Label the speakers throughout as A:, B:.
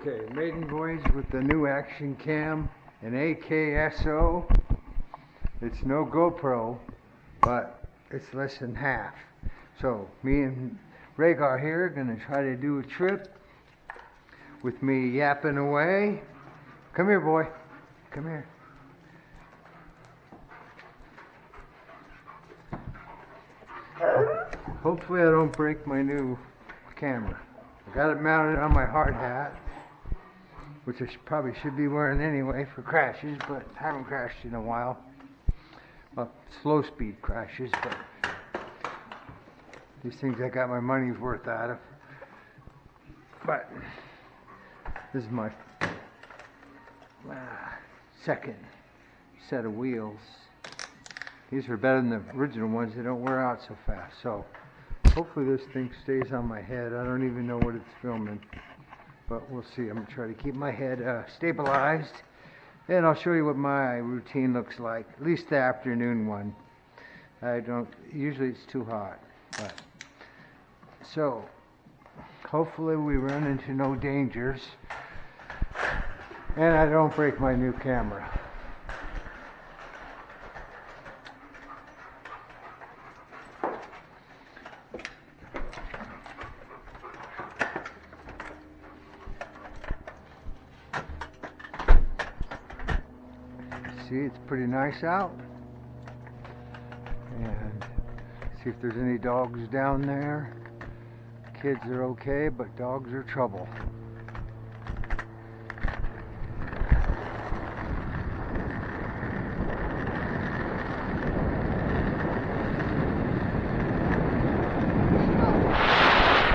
A: Okay, maiden voyage with the new action cam and AKASO. It's no GoPro, but it's less than half. So me and Rhaegar here are gonna try to do a trip with me yapping away. Come here, boy. Come here. Hopefully I don't break my new camera. I got it mounted on my hard hat, which I probably should be wearing anyway for crashes, but haven't crashed in a while. Well, slow speed crashes, but these things I got my money's worth out of. But this is my ah, second set of wheels. These are better than the original ones. They don't wear out so fast. So hopefully this thing stays on my head. I don't even know what it's filming, but we'll see. I'm gonna try to keep my head uh, stabilized, and I'll show you what my routine looks like. At least the afternoon one. I don't. Usually it's too hot, but so hopefully we run into no dangers, and I don't break my new camera. See, it's pretty nice out. And see if there's any dogs down there. Kids are okay, but dogs are trouble.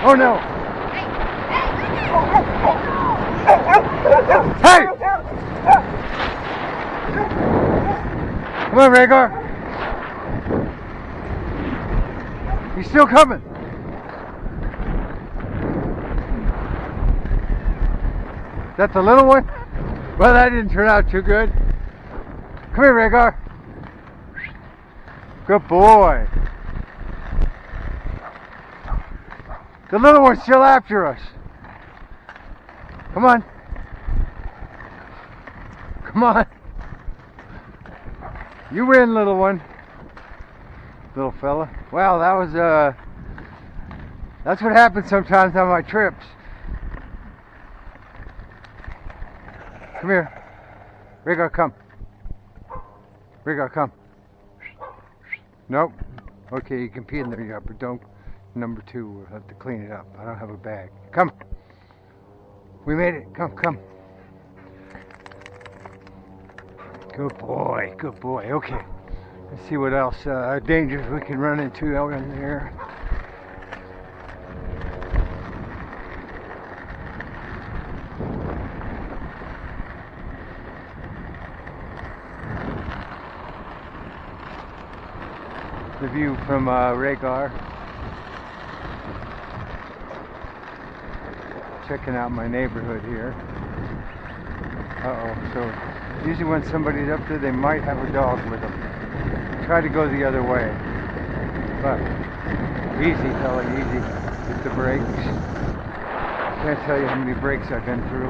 A: Oh no! Hey! Come on, Rhaegar. He's still coming. That's that the little one? Well, that didn't turn out too good. Come here, Rhaegar. Good boy. The little one's still after us. Come on. Come on. You win, little one. Little fella. Well, that was, uh, that's what happens sometimes on my trips. Come here. Rhaegar, come. Rhaegar, come. Nope. Okay, you can pee in there, but don't. Number two, we'll have to clean it up. I don't have a bag. Come. We made it. Come, come. Good boy, good boy. Okay. Let's see what else uh, dangers we can run into out in there. The view from uh, Rhaegar. Checking out my neighborhood here. Uh oh, so usually when somebody's up there, they might have a dog with them. Try to go the other way. But easy, fella, easy. Hit the brakes. Can't tell you how many brakes I've been through.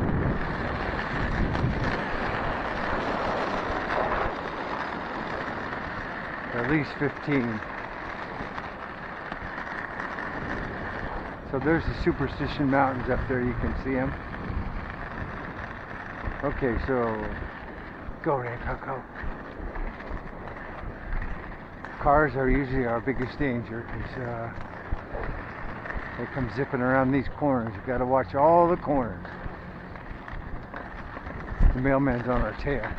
A: At least 15. So there's the Superstition Mountains up there. You can see them. Okay, so go, Ranko, go. Cars are usually our biggest danger because uh, they come zipping around these corners. You've got to watch all the corners. The mailman's on our tail.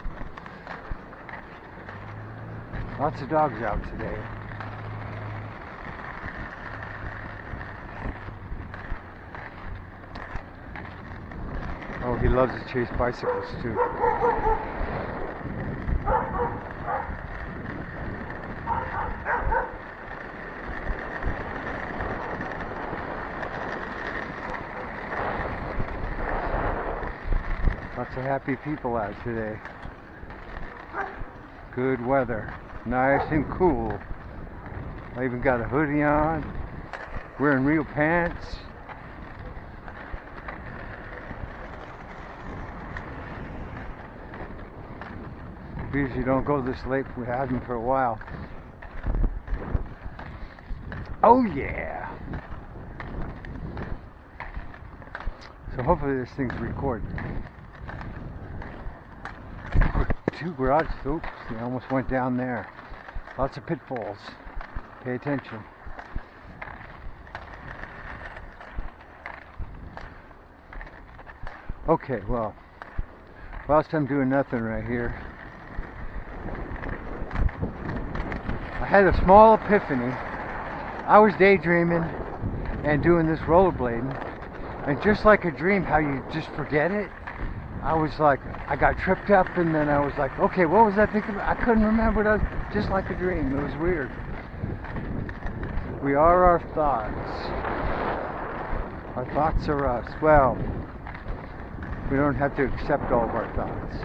A: Lots of dogs out today. Oh, he loves to chase bicycles too. happy people out today. Good weather, nice and cool. I even got a hoodie on, wearing real pants. Usually don't go this late, we haven't for a while. Oh yeah! So hopefully this thing's recording. Two garage. Oops, I almost went down there. Lots of pitfalls. Pay attention. Okay, well, whilst I'm doing nothing right here, I had a small epiphany. I was daydreaming and doing this rollerblading, and just like a dream, how you just forget it. I was like, I got tripped up, and then I was like, okay, what was I thinking? I couldn't remember. It was just like a dream. It was weird. We are our thoughts. Our thoughts are us. Well, we don't have to accept all of our thoughts.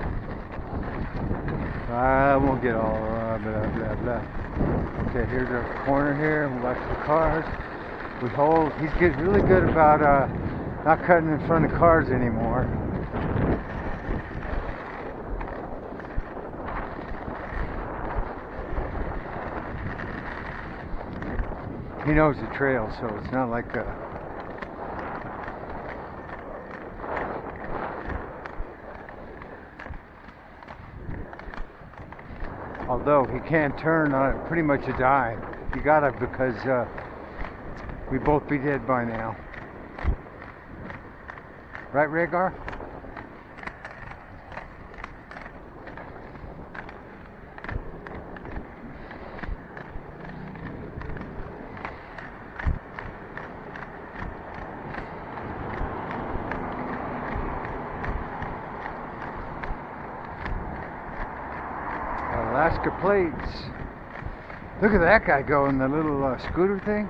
A: I won't get all uh, blah blah blah. Okay, here's our corner here. We watch the cars. We hold. He's getting really good about uh, not cutting in front of cars anymore. He knows the trail, so it's not like uh although he can't turn on it, pretty much a dime. You gotta because uh, we both be dead by now. Right, Rhaegar? Alaska plates. Look at that guy going, the little uh, scooter thing.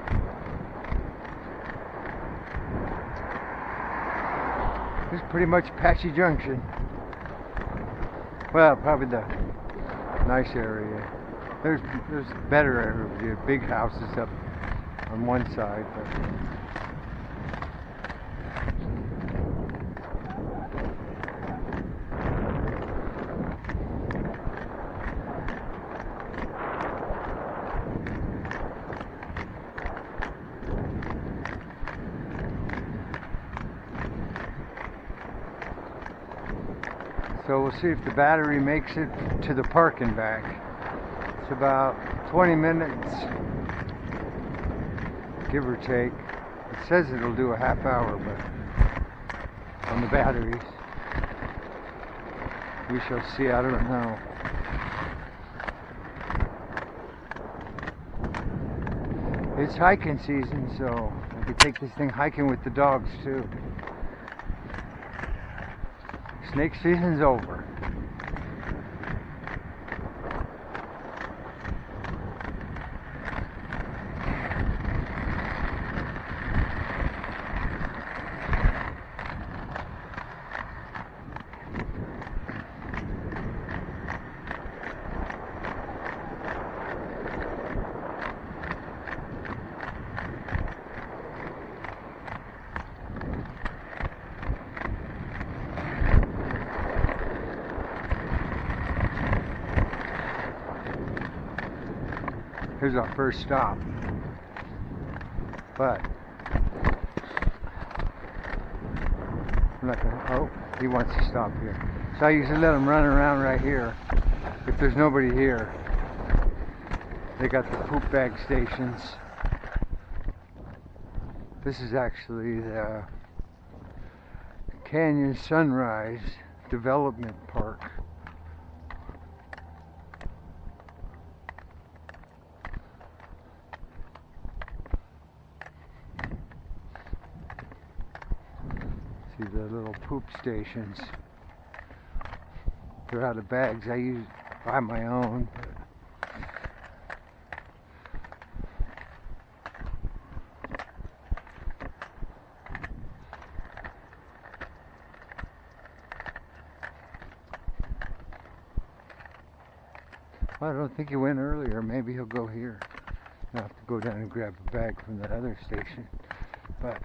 A: This is pretty much Apache Junction. Well, probably the nice area. There's there's better area, big houses up on one side, but So we'll see if the battery makes it to the park and back. It's about 20 minutes, give or take. It says it'll do a half hour, but on the batteries. We shall see, I don't know. It's hiking season, so I could take this thing hiking with the dogs too. Snake season's over. Our first stop. But I'm not gonna, oh, he wants to stop here. So I usually let him run around right here. If there's nobody here, they got the poop bag stations. This is actually the Canyon Sunrise Development Park. See the little poop stations. They're out of bags. I use buy my own. Well, I don't think he went earlier. Maybe he'll go here. I'll have to go down and grab a bag from that other station. But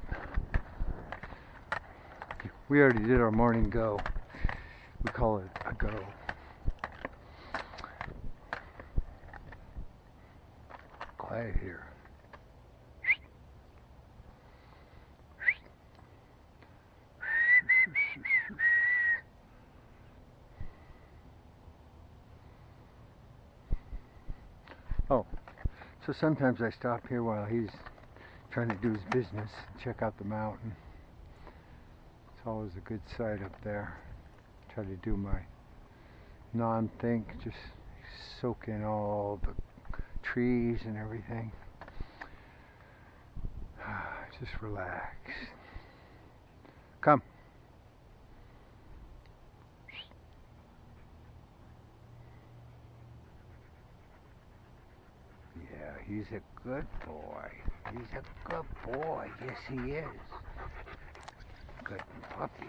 A: we already did our morning go. We call it a go. Quiet here. Oh, so sometimes I stop here while he's trying to do his business, and check out the mountain. Always a good sight up there. Try to do my non-think, just soak in all the trees and everything. Just relax. Come. Yeah, he's a good boy. He's a good boy. Yes, he is. Good puppy.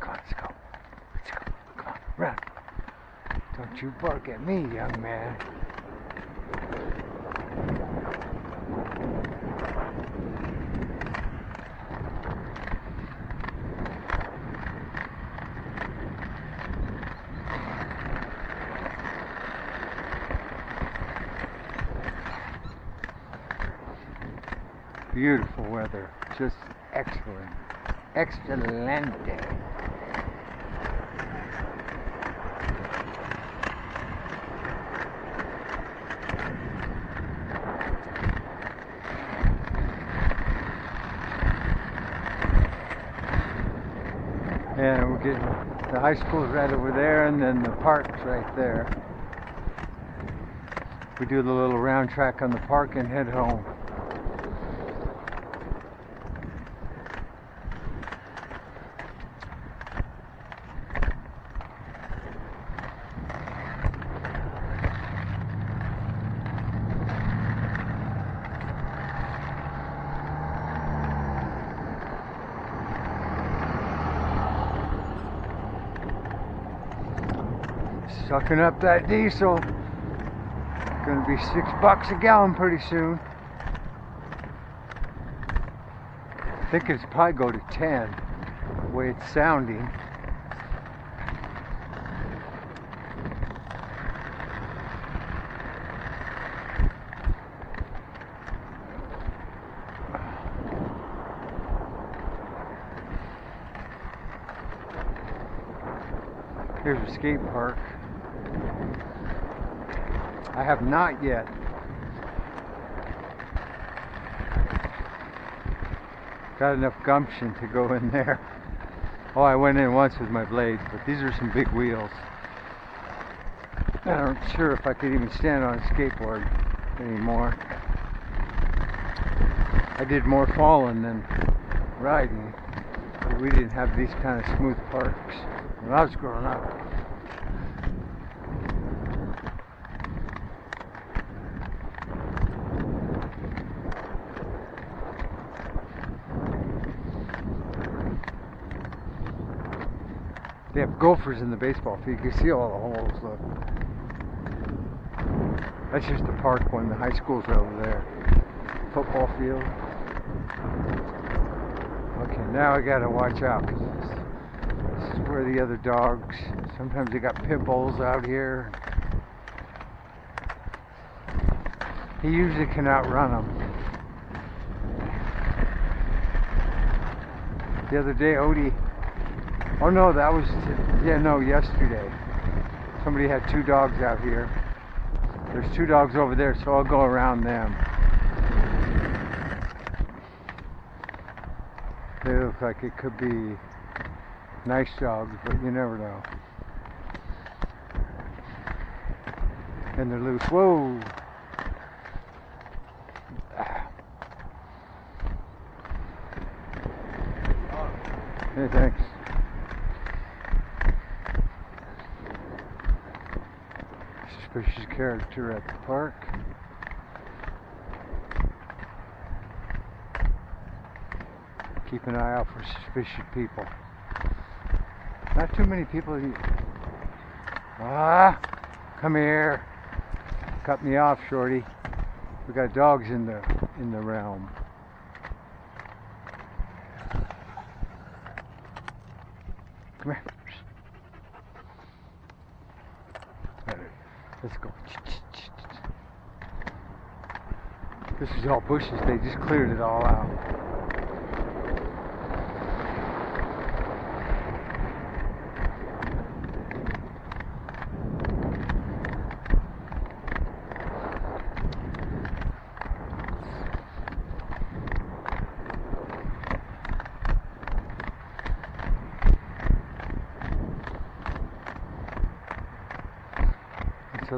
A: Come on, let's go. Let's go. Come on, run. You bark at me, young man. Beautiful weather. Just excellent. Excelente. And we're getting the high school's right over there, and then the park's right there. We do the little round track on the park and head home. Sucking up that diesel. Gonna be six bucks a gallon pretty soon. I think it's probably go to ten, the way it's sounding. Here's a skate park. I have not yet. Got enough gumption to go in there. Oh, I went in once with my blades, but these are some big wheels. I'm not sure if I could even stand on a skateboard anymore. I did more falling than riding. We didn't have these kind of smooth parks. when I was growing up. Gophers in the baseball field. You can see all the holes. Look. That's just the park one. The high school's over there. Football field. Okay, now I gotta watch out because this, this is where the other dogs. Sometimes they got pit bulls out here. He usually can outrun them. The other day, Odie. Oh no, that was yeah no yesterday. Somebody had two dogs out here. There's two dogs over there, so I'll go around them. They look like it could be nice dogs, but you never know. And they're loose. Whoa! Ah. Hey, thanks. Suspicious character at the park. Keep an eye out for suspicious people. Not too many people. Ah, come here. Cut me off, shorty. We got dogs in the in the realm. Come here. Alright, Let's go. This is all bushes. They just cleared it all out.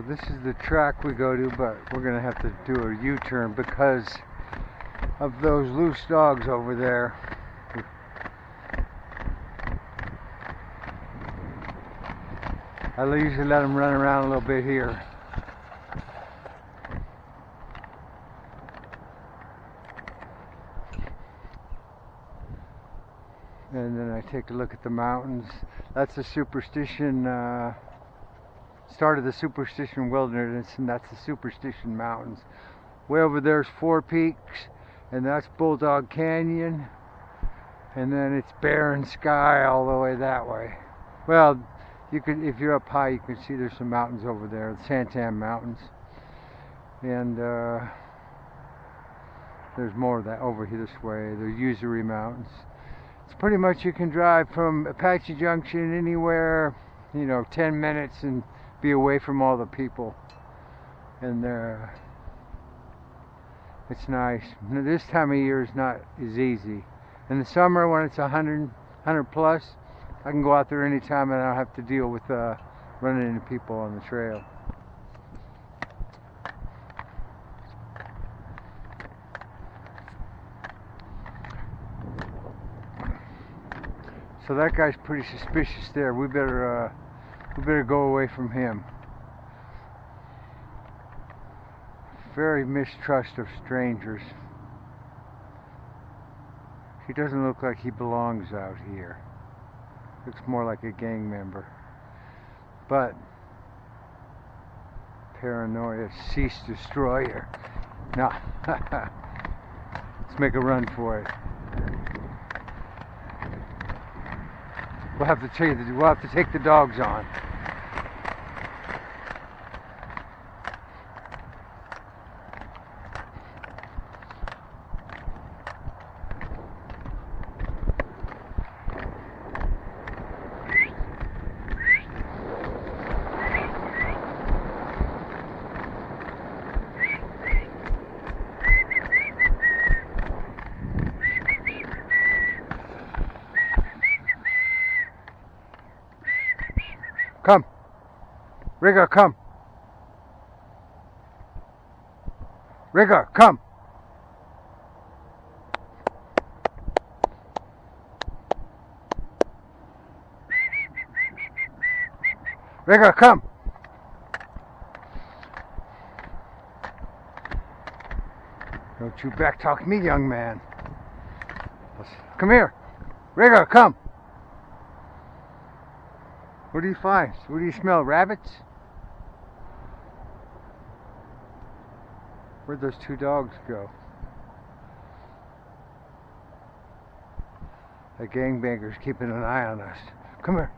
A: This is the track we go to, but we're gonna have to do a U-turn because of those loose dogs over there. I usually let them run around a little bit here. And then I take a look at the mountains. That's a superstition. Uh, started the Superstition Wilderness, and that's the Superstition Mountains. Way over there's Four Peaks, and that's Bulldog Canyon, and then it's Barren Sky all the way that way. Well, you could, if you're up high, you can see there's some mountains over there, the Santan Mountains, and uh, there's more of that over here this way. The Usery Mountains. It's pretty much you can drive from Apache Junction anywhere, you know, 10 minutes and be away from all the people and there it's nice. This time of year is not as easy. In the summer when it's 100 100 plus I can go out there anytime and I don't have to deal with uh, running into people on the trail. So that guy's pretty suspicious there. We better uh, we better go away from him. Very mistrust of strangers. He doesn't look like he belongs out here. Looks more like a gang member. But paranoia, cease destroyer. No. Let's make a run for it. We'll have to take the, we'll have to take the dogs on. Come. Rigger, come. Rigger, come. Rigger, come. Don't you backtalk me, young man. Come here. Rigger, come. What do you find? What do you smell? Rabbits? Where'd those two dogs go? The gangbanger's keeping an eye on us. Come here.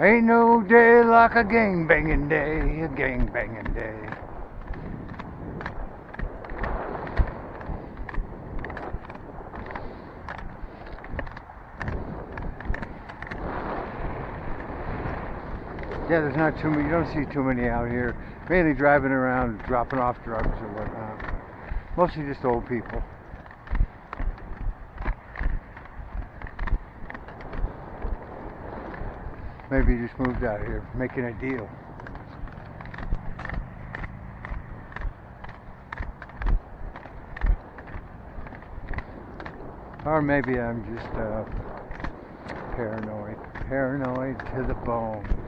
A: Ain't no day like a gang banging day, a gang banging day. Yeah, there's not too many, you don't see too many out here. Mainly driving around, dropping off drugs or whatnot. Mostly just old people. Maybe he just moved out here, making a deal. Or maybe I'm just uh, paranoid. Paranoid to the bone.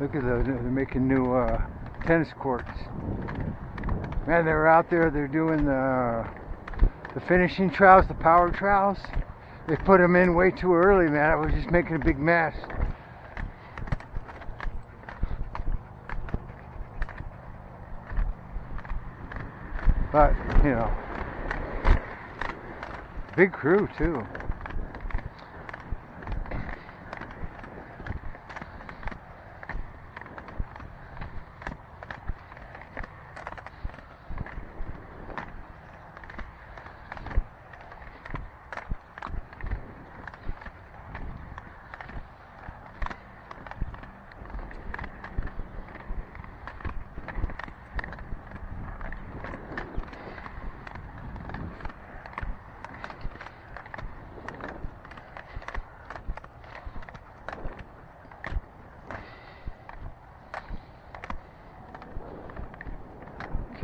A: Look at those, they're making new uh, tennis courts. Man, they're out there, they're doing the, the finishing trials, the power trials. They put them in way too early, man. I was just making a big mess. But, you know, big crew too.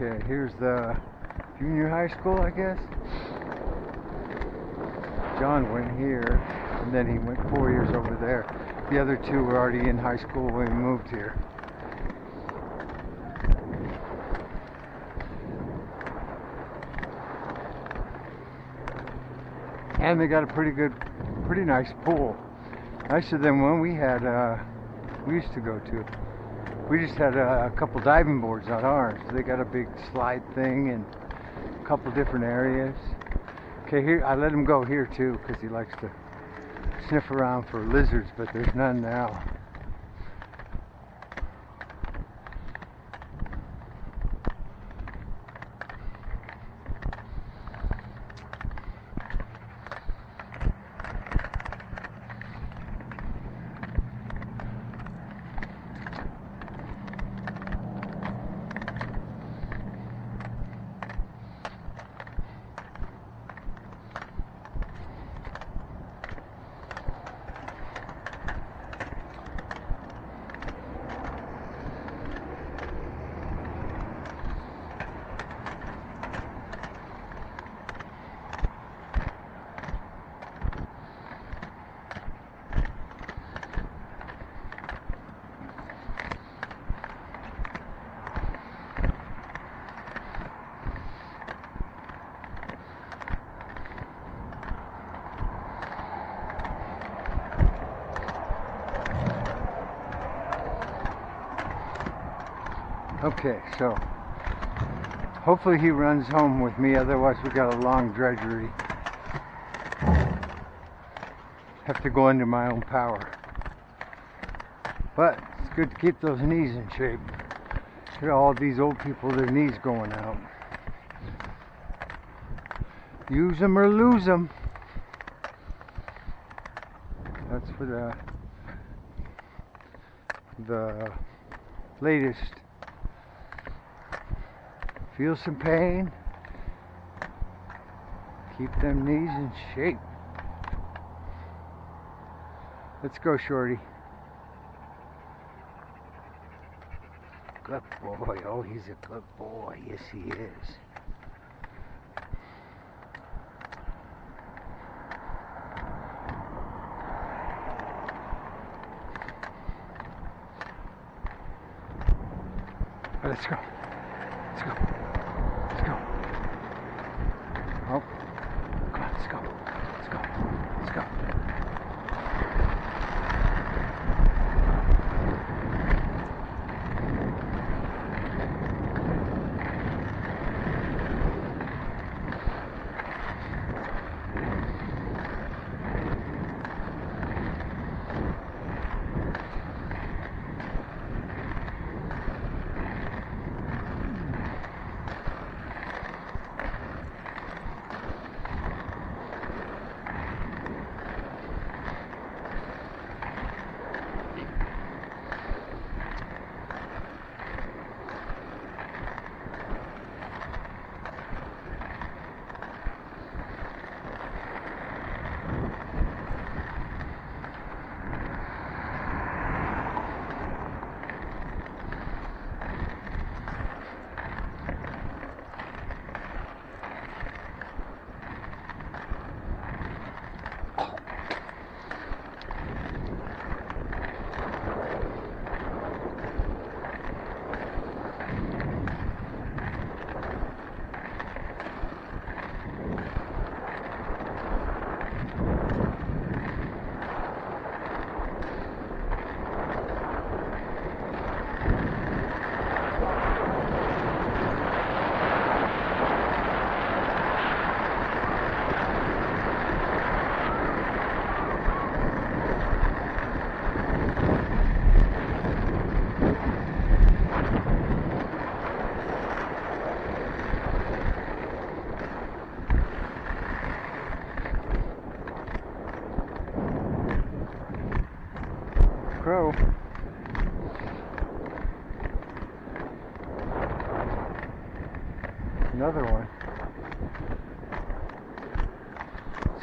A: Okay, here's the junior high school, I guess. John went here, and then he went four years over there. The other two were already in high school when we moved here. And they got a pretty good, pretty nice pool. Nicer than one we had, uh, we used to go to. We just had a, a couple diving boards on ours. They got a big slide thing and a couple different areas. Okay, here I let him go here too because he likes to sniff around for lizards, but there's none now. Okay, so hopefully he runs home with me, otherwise we got a long drudgery. Have to go under my own power. But it's good to keep those knees in shape. Look all these old people, their knees going out. Use them or lose them. That's for the the latest Feel some pain. Keep them knees in shape. Let's go, Shorty. Good boy. Oh, he's a good boy. Yes, he is.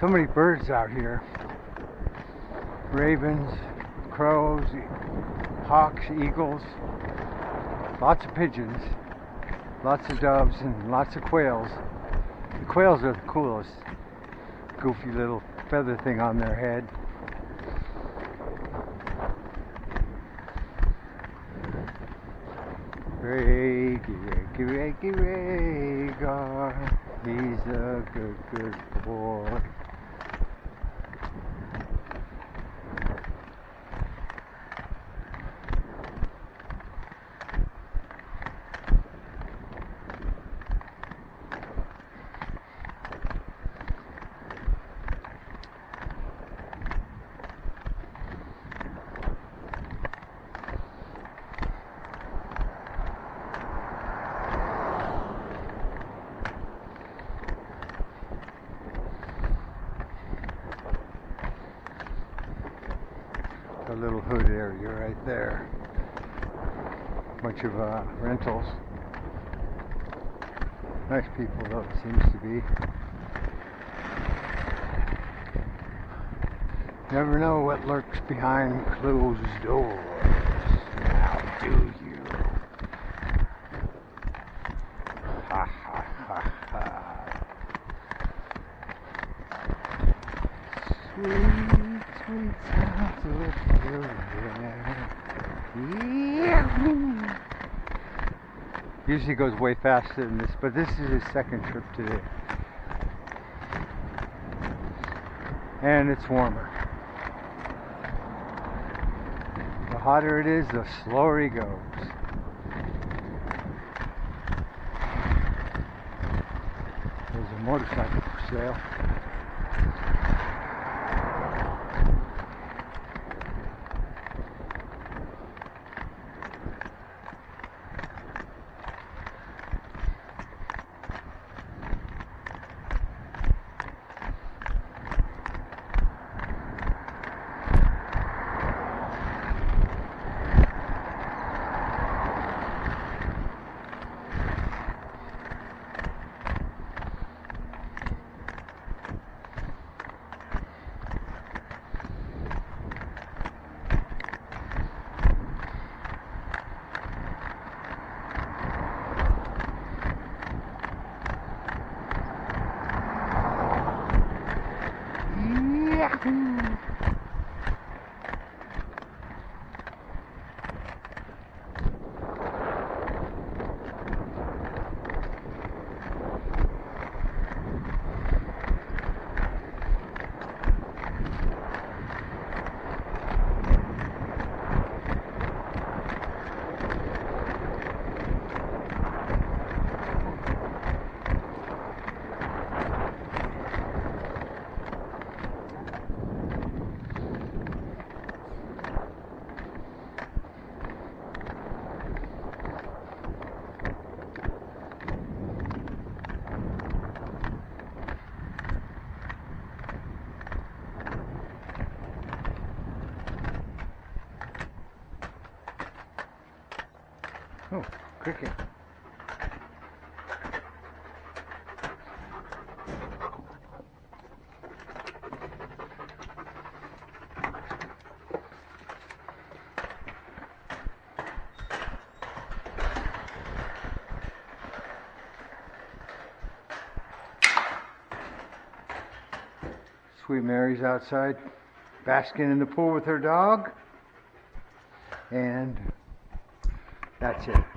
A: So many birds out here. Ravens, crows, e- hawks, eagles, lots of pigeons, lots of doves, and lots of quails. The quails are the coolest. Goofy little feather thing on their head. Reggie, Reggie, Reggie, Rhaegar. He's a good, good boy. The little hood area right there. Bunch of uh, rentals. Nice people though, it seems to be. Never know what lurks behind closed doors. Now do you? Ha ha ha ha. Sweet, sweet sounds of children. Yahoo! Usually goes way faster than this, but this is his second trip today. And it's warmer. The hotter it is, the slower he goes. There's a motorcycle for sale. 嗯。Sweet Mary's outside basking in the pool with her dog. And that's it.